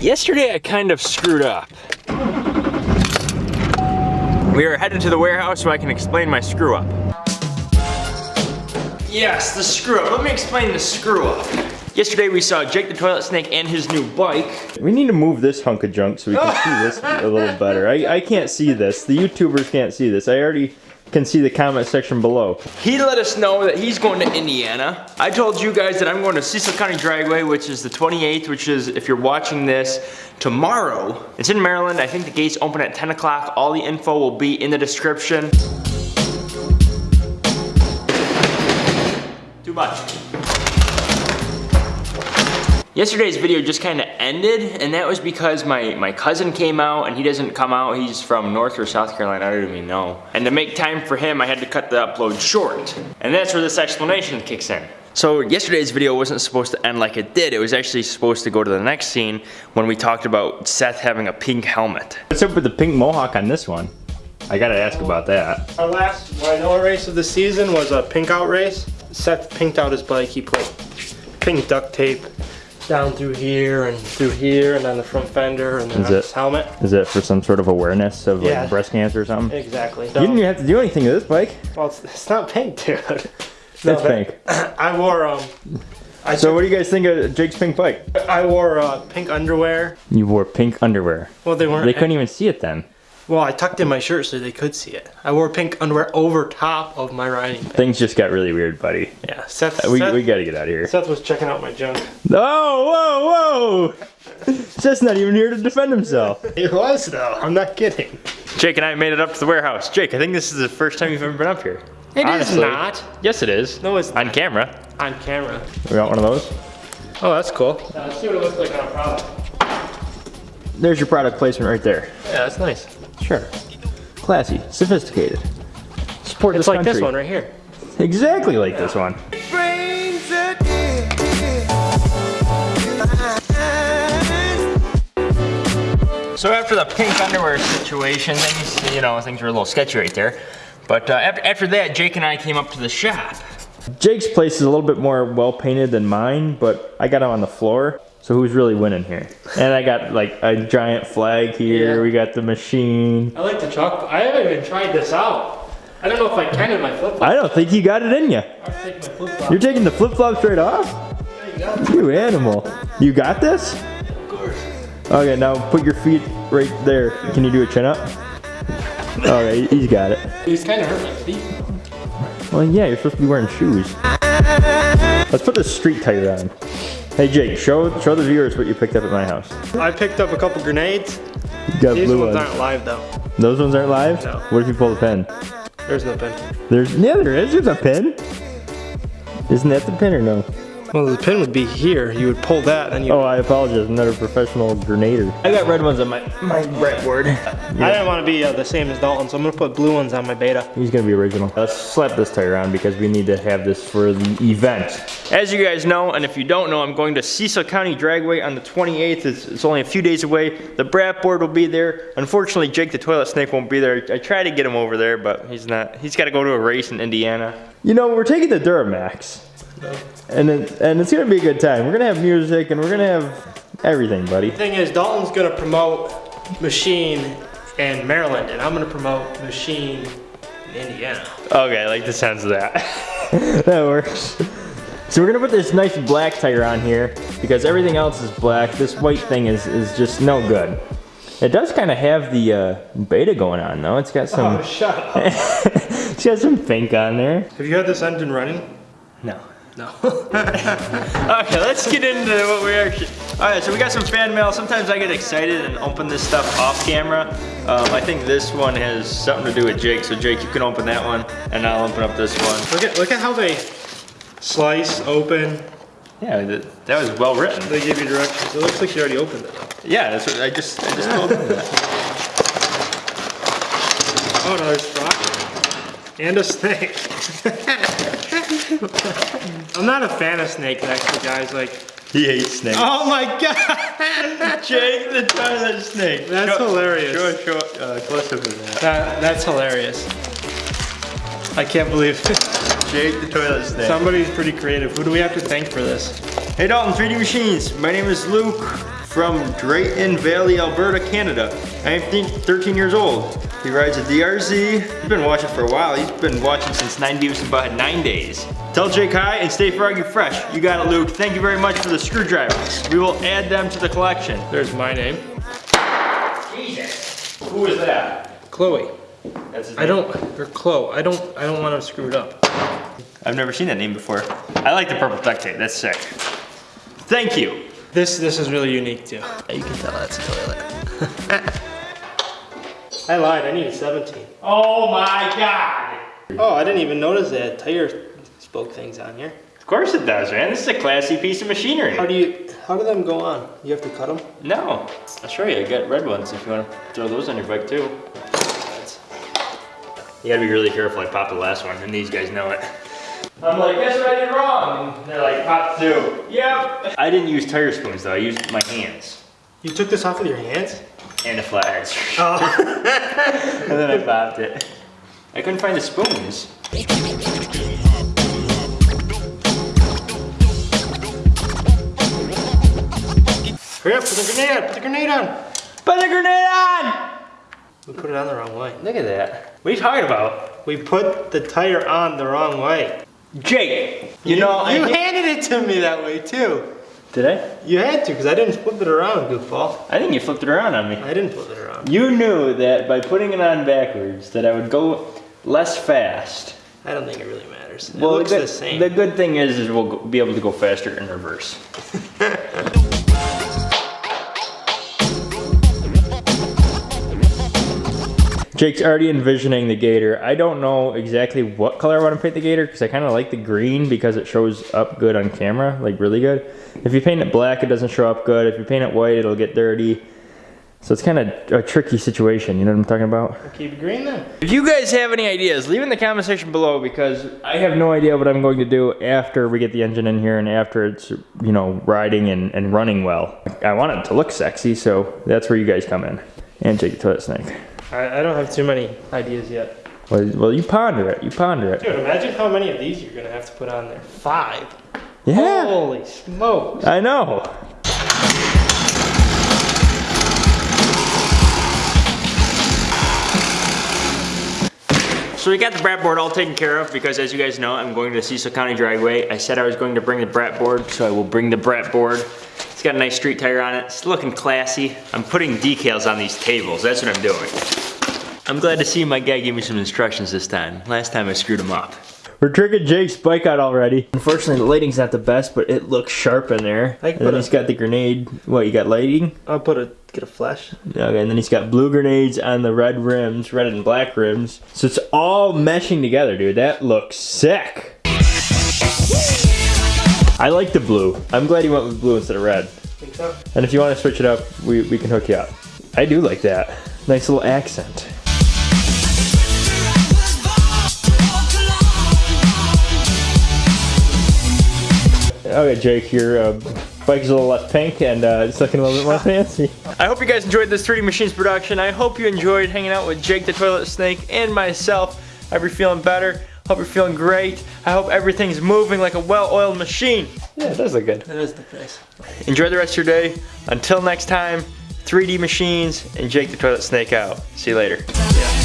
Yesterday I kind of screwed up. We are headed to the warehouse so I can explain my screw up. Yes, the screw up. Let me explain the screw up. Yesterday we saw Jake the Toilet Snake and his new bike. We need to move this hunk of junk so we can see this a little better. I, I can't see this. The YouTubers can't see this. I already can see the comment section below. He let us know that he's going to Indiana. I told you guys that I'm going to Cecil County Dragway, which is the 28th, which is, if you're watching this, tomorrow. It's in Maryland. I think the gates open at 10 o'clock. All the info will be in the description. Too much. Yesterday's video just kind of ended, and that was because my, my cousin came out, and he doesn't come out. He's from North or South Carolina, I don't even know. And to make time for him, I had to cut the upload short. And that's where this explanation kicks in. So yesterday's video wasn't supposed to end like it did. It was actually supposed to go to the next scene when we talked about Seth having a pink helmet. What's up with the pink mohawk on this one? I gotta ask about that. Our last Rhino race of the season was a pink out race. Seth pinked out his bike. He put pink duct tape down through here and through here and on the front fender and then Is it- his helmet. Is it for some sort of awareness of like breast cancer or something? Exactly. You didn't even have to do anything to this bike. well, it's, it's not pink, dude. It's No, that- pink. I wore um, I So what do you guys think of Jake's pink bike? I wore uh, pink underwear. You wore pink underwear. Well, they weren't. They couldn't even see it then. Well, I tucked in my shirt so they could see it. I wore pink underwear over top of my riding pants. Things just got really weird, buddy. Yeah, Seth. Uh, we, Seth, we gotta get out of here. Seth was checking out my junk. Oh, whoa, whoa! Seth's not even here to defend himself. It was though. I'm not kidding. Jake and I made it up to the warehouse. Jake, I think this is the first time you've ever been up here. It is Honestly. not Yes, it is. No, it's On not. camera. on camera. We got one of those? Oh, that's cool. let's see what it looks like on a product. There's your product placement right there. Yeah, that's nice. Sure. Classy, sophisticated. Support It's this like country. this one right here. Exactly like this one. So after the pink underwear situation, things, you know, things were a little sketchy right there. But uh, after, after that, Jake and I came up to the shop. Jake's place is a little bit more well painted than mine, but I got him on the floor. So who's really winning here? And I got like a giant flag here. Yeah. We got the machine. I like the chalk. I haven't even tried this out. I don't know if I can in my flip flop. I don't think you got it in you. Take my flip flop. You're taking the flip flop straight off? You animal. You got this? Of course. Okay, now put your feet right there. Can you do a chin up? Okay, he's got it. He's kind of hurt my feet. Well, yeah, you're supposed to be wearing shoes. Let's put the street tire on. Hey Jake, show show the viewers what you picked up at my house. I picked up a couple grenades. You got These blue ones ones. aren't live though. Those ones aren't live? No. What if you pull the pin? There's no pin. There's yeah, there is. There's a pin. Isn't that the pin or no? Well, the pin would be here. You would pull that and you. Oh, I apologize. I'm not a professional grenader. I got red ones on my my brat board. I didn't want to be uh, the same as Dalton, so I'm gonna put blue ones on my beta. He's gonna be original. Let's slap this tire on because we need to have this for the event. As you guys know, and if you don't know, I'm going to Cecil County Dragway on the 28th. It's, it's only a few days away. The brat board will be there. Unfortunately, Jake the Toilet Snake won't be there. I tried to get him over there, but he's not. He's got to go to a race in Indiana. You know, we're taking the Duramax. And it, and it's gonna be a good time. We're gonna have music and we're gonna have everything, buddy. The thing is, Dalton's gonna promote Machine in Maryland, and I'm gonna promote Machine in Indiana. Okay, I like the sounds of that. that works. So we're gonna put this nice black tire on here because everything else is black. This white thing is, is just no good. It does kind of have the uh, beta going on though. It's got some, Oh, shut up. it's got some pink on there. Have you had this engine running? no. No. Okay, let's get into what we actually. All right, so we got some fan mail. Sometimes I get excited and open this stuff off camera. Um, I think this one has something to do with Jake. So Jake, you can open that one, and I'll open up this one. look at look at how they slice, open. Yeah, that, that was well written. They give you directions. It looks like you already opened it. Yeah, that's what I just I just told him that. Oh, another straw. And a snake. I'm not a fan of snakes, actually, guys. Like, He hates snakes. oh my god, Jake the toilet snake. That's Show- hilarious. Show show uh, close up of that. that, that's hilarious. I can't believe Jake the toilet snake. somebody's pretty creative. Who do we have to thank for this? Hey Dalton, 3D Machines. My name is Luke. from Drayton Valley, Alberta, Canada. I am 13 years old. He rides a DRZ. He's been watching for a while. He's been watching since 9 Beavis and Butthead 9 days. Tell Jake hi and stay froggy fresh. You got it, Luke. Thank you very much for the screwdrivers. We will add them to the collection. There's my name. Jesus. Who is that? Chloe. That's his I don't, or Chloe. I don't, I don't want to screw it up. I've never seen that name before. I like the purple duct tape. That's sick. Thank you. This, this is really unique too. You can tell that's a toilet. I lied, I need a 17. Oh my god. Oh, I didn't even notice that had tire spoke things on here. Of course it does, man. This is a classy piece of machinery. How do you, how do them go on? You have to cut them? No. I'll show you. I got red ones if you want to throw those on your bike too. You gotta be really careful. I popped the last one, and these guys know it. I'm like, guess what I did wrong? And they're like, pop two. Yep. I didn't use tire spoons though. I used my hands You took this off with your hands? And a flathead. Oh. and then I popped it. I couldn't find the spoons. Hurry up, put the grenade on, put the grenade on. Put the grenade on! We put it on the wrong way. Look at that. What are you talking about? We put the tire on the wrong way. Jake, you, know, you handed it to me that way too. Did I? You had to, because I didn't flip it around, goofball. I think you flipped it around on me. I didn't flip it around. You knew that by putting it on backwards that I would go less fast. I don't think it really matters. Well, It looks the, the same. The good thing is, is we'll be able to go faster in reverse. Jake's already envisioning the gator. I don't know exactly what color I want to paint the gator because I kind of like the green because it shows up good on camera, like really good. If you paint it black, it doesn't show up good. If you paint it white, it'll get dirty. So it's kind of a tricky situation, you know what I'm talking about? Keep it green then. If you guys have any ideas, leave in the comment section below because I have no idea what I'm going to do after we get the engine in here and after it's, you know, riding and, and running well. I want it to look sexy, so that's where you guys come in. And Jake the Toilet Snake. I, I don't have too many ideas yet. Well, well, you ponder it, you ponder it. Dude, imagine how many of these you're gonna have to put on there. Five. Yeah, Holy smokes. I know. So we got the brat board all taken care of because as you guys know, I'm going to Cecil County Dragway. I said I was going to bring the brat board, so I will bring the brat board. It's got a nice street tire on it. It's looking classy. I'm putting decals on these tables. That's what I'm doing. I'm glad to see my guy gave me some instructions this time. Last time I screwed him up. We're tricking Jake's bike out already. Unfortunately, the lighting's not the best, but it looks sharp in there. I and then put a- he's got the grenade. What, you got lighting? I'll put a, get a flash. Okay, and then he's got blue grenades on the red rims, red and black rims. So it's all meshing together, dude. That looks sick. I like the blue. I'm glad you went with blue instead of red. Think so? And if you want to switch it up, we, we can hook you up. I do like that. Nice little accent. Okay, Jake, your uh, bike is a little less pink and uh, it's looking a little bit more fancy. I hope you guys enjoyed this 3D Machines production. I hope you enjoyed hanging out with Jake the Toilet Snake and myself. I hope you're feeling better. Hope you're feeling great. I hope everything's moving like a well-oiled machine. Yeah, it does look good. That is the face. Enjoy the rest of your day. Until next time, 3D Machines and Jake the Toilet Snake out. See you later. Yeah.